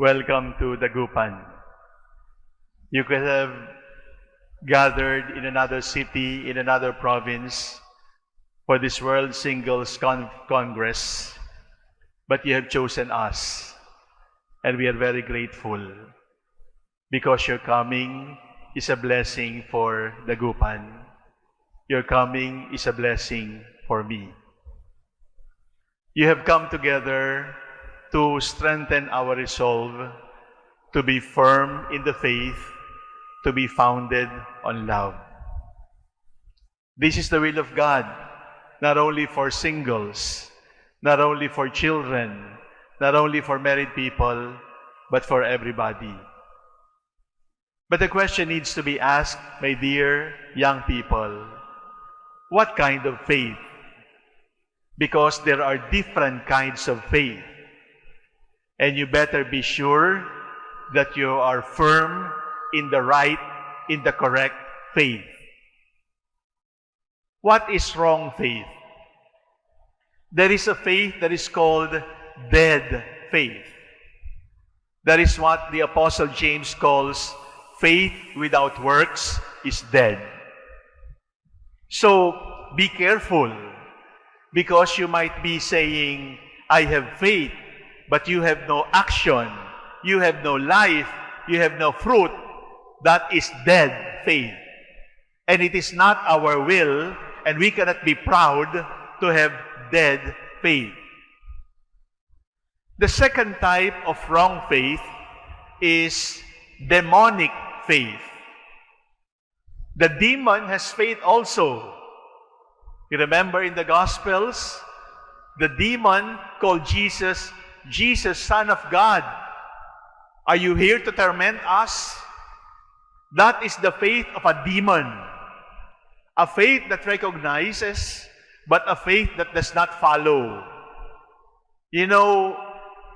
welcome to Dagupan. You could have gathered in another city, in another province for this World Singles Con- Congress, but you have chosen us, and we are very grateful because your coming is a blessing for Dagupan. Your coming is a blessing for me. You have come together to strengthen our resolve to be firm in the faith, to be founded on love. This is the will of God, not only for singles, not only for children, not only for married people, but for everybody. But the question needs to be asked, my dear young people, what kind of faith? Because there are different kinds of faith. And you better be sure that you are firm in the right, in the correct faith. What is wrong faith? There is a faith that is called dead faith. That is what the Apostle James calls faith without works is dead. So be careful because you might be saying, I have faith, but you have no action, you have no life, you have no fruit. That is dead faith. And it is not our will, and we cannot be proud to have dead faith. The second type of wrong faith is demonic faith. The demon has faith also. You remember in the Gospels, the demon called Jesus, Jesus, Son of God. Are you here to torment us? That is the faith of a demon. A faith that recognizes, but a faith that does not follow. You know,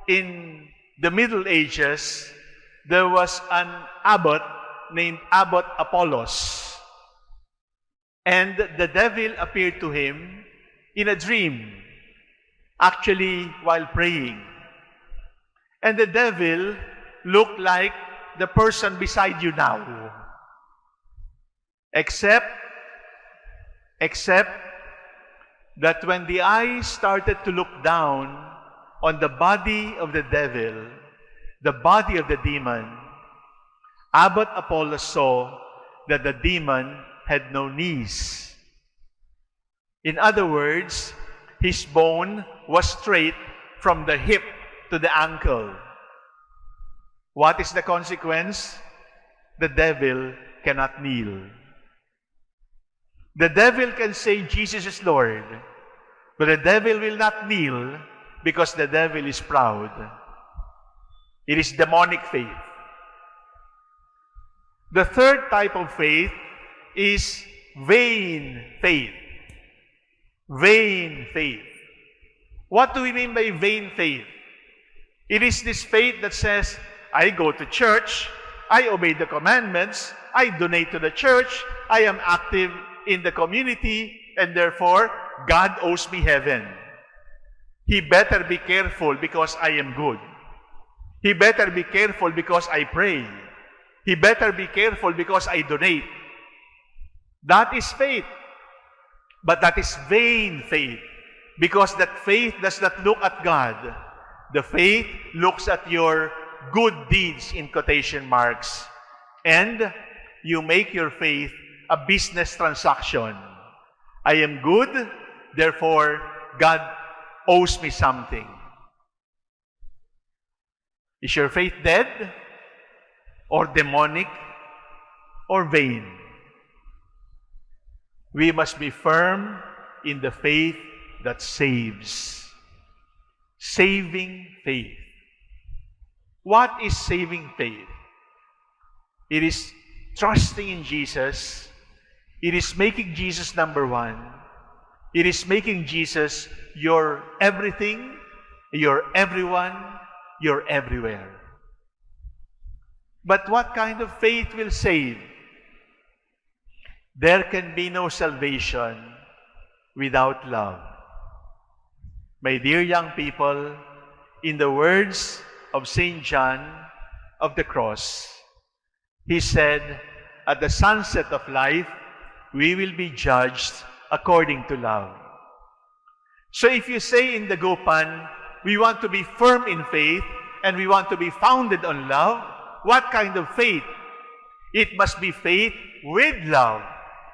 in the Middle Ages, there was an abbot named Abbot Apollos. And the devil appeared to him in a dream, actually while praying. And the devil looked like the person beside you now. Except, except that when the eyes started to look down on the body of the devil, the body of the demon, Abbot Apollos saw that the demon had no knees. In other words, his bone was straight from the hip to the ankle. What is the consequence? The devil cannot kneel. The devil can say Jesus is Lord, but the devil will not kneel because the devil is proud. It is demonic faith. The third type of faith is vain faith. Vain faith. What do we mean by vain faith? It is this faith that says, I go to church, I obey the commandments, I donate to the church, I am active in the community, and therefore, God owes me heaven. He better be careful because I am good. He better be careful because I pray. He better be careful because I donate. That is faith. But that is vain faith. Because that faith does not look at God. The faith looks at your good deeds in quotation marks. And you make your faith a business transaction. I am good, therefore God owes me something. Is your faith dead? or demonic or vain. We must be firm in the faith that saves. Saving faith. What is saving faith? It is trusting in Jesus. It is making Jesus number one. It is making Jesus your everything, your everyone, your everywhere. But what kind of faith will save? There can be no salvation without love. My dear young people, in the words of St. John of the Cross. He said, At the sunset of life, we will be judged according to love. So if you say in the Gopan, we want to be firm in faith and we want to be founded on love, what kind of faith? It must be faith with love.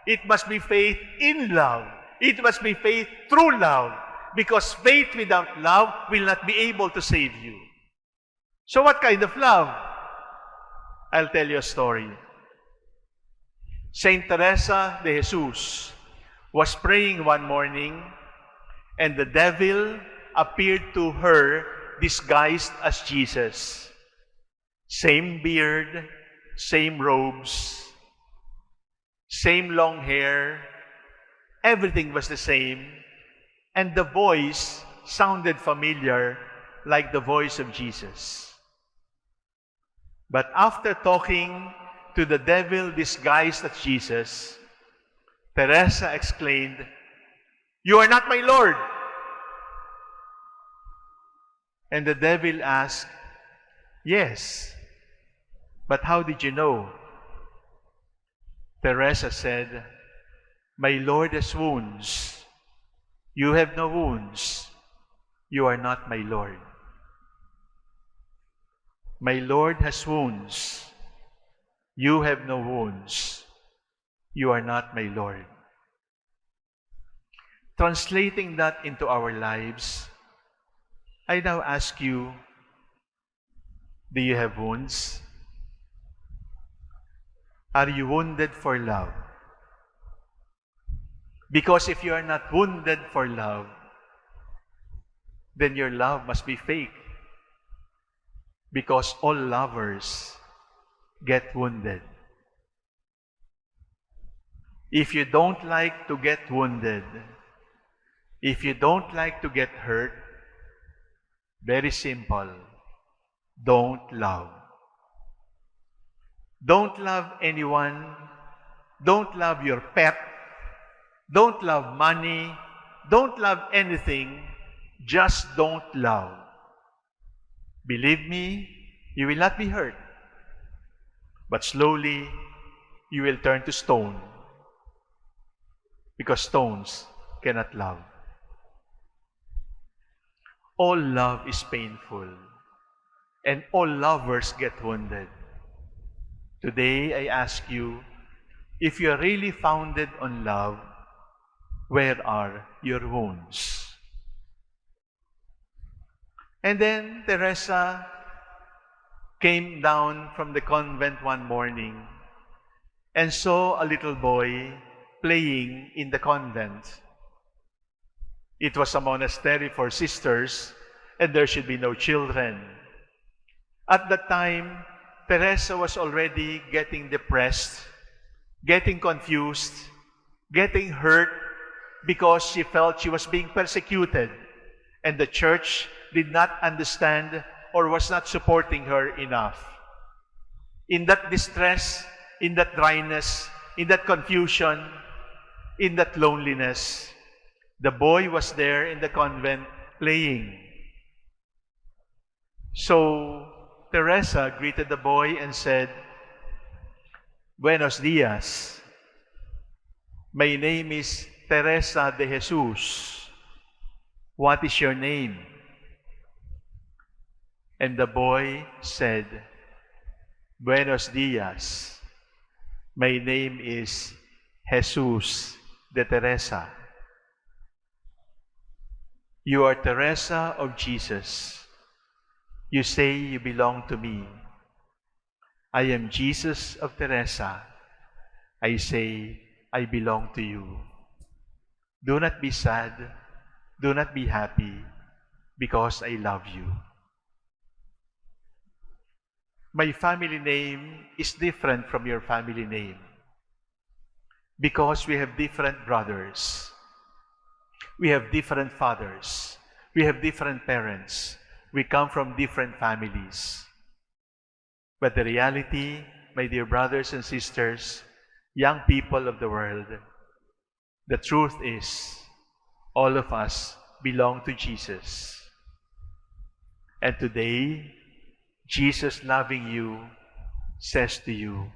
It must be faith in love. It must be faith through love. Because faith without love will not be able to save you. So what kind of love? I'll tell you a story. Saint Teresa de Jesus was praying one morning and the devil appeared to her disguised as Jesus. Same beard, same robes, same long hair, everything was the same, and the voice sounded familiar like the voice of Jesus. But after talking to the devil disguised as Jesus, Teresa exclaimed, You are not my Lord. And the devil asked, Yes, but how did you know? Teresa said, My Lord has wounds. You have no wounds. You are not my Lord. My Lord has wounds. You have no wounds. You are not my Lord. Translating that into our lives, I now ask you, do you have wounds? Are you wounded for love? Because if you are not wounded for love, then your love must be fake. Because all lovers get wounded. If you don't like to get wounded, if you don't like to get hurt, very simple, don't love. Don't love anyone. Don't love your pet. Don't love money. Don't love anything. Just don't love. Believe me, you will not be hurt. But slowly, you will turn to stone. Because stones cannot love. All love is painful. And all lovers get wounded. Today, I ask you, if you are really founded on love, where are your wounds? And then Teresa came down from the convent one morning and saw a little boy playing in the convent. It was a monastery for sisters, and there should be no children. At that time, Teresa was already getting depressed, getting confused, getting hurt because she felt she was being persecuted, and the church did not understand or was not supporting her enough. In that distress, in that dryness, in that confusion, in that loneliness, the boy was there in the convent playing. So Teresa greeted the boy and said, Buenos dias. My name is Teresa de Jesus. What is your name? And the boy said, Buenos dias. My name is Jesus de Teresa. You are Teresa of Jesus. You say you belong to me. I am Jesus of Teresa. I say I belong to you. Do not be sad. Do not be happy because I love you. My family name is different from your family name because we have different brothers. We have different fathers. We have different parents. We come from different families. But the reality, my dear brothers and sisters, young people of the world, the truth is, all of us belong to Jesus. And today, Jesus, loving you, says to you,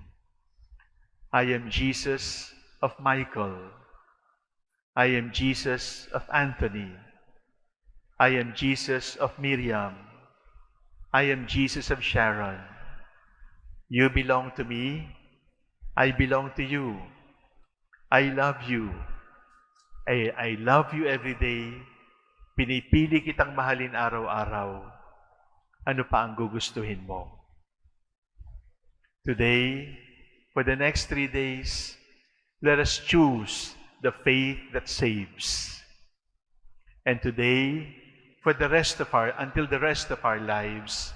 I am Jesus of Michael. I am Jesus of Anthony. I am Jesus of Miriam. I am Jesus of Sharon. You belong to me. I belong to you. I love you. I, I love you every day. Pinipili kitang mahalin araw-araw. Ano pa ang gugustuhin mo? Today, for the next three days, let us choose the faith that saves. And today, for the rest of our, until the rest of our lives,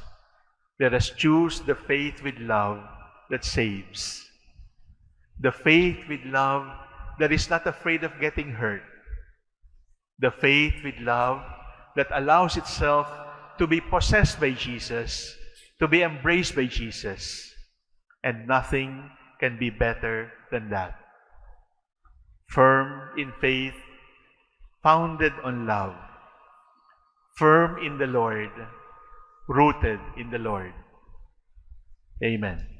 let us choose the faith with love that saves. The faith with love that is not afraid of getting hurt. The faith with love that allows itself to be possessed by Jesus, to be embraced by Jesus. And nothing can be better than that. Firm in faith, founded on love, firm in the Lord, rooted in the Lord. Amen.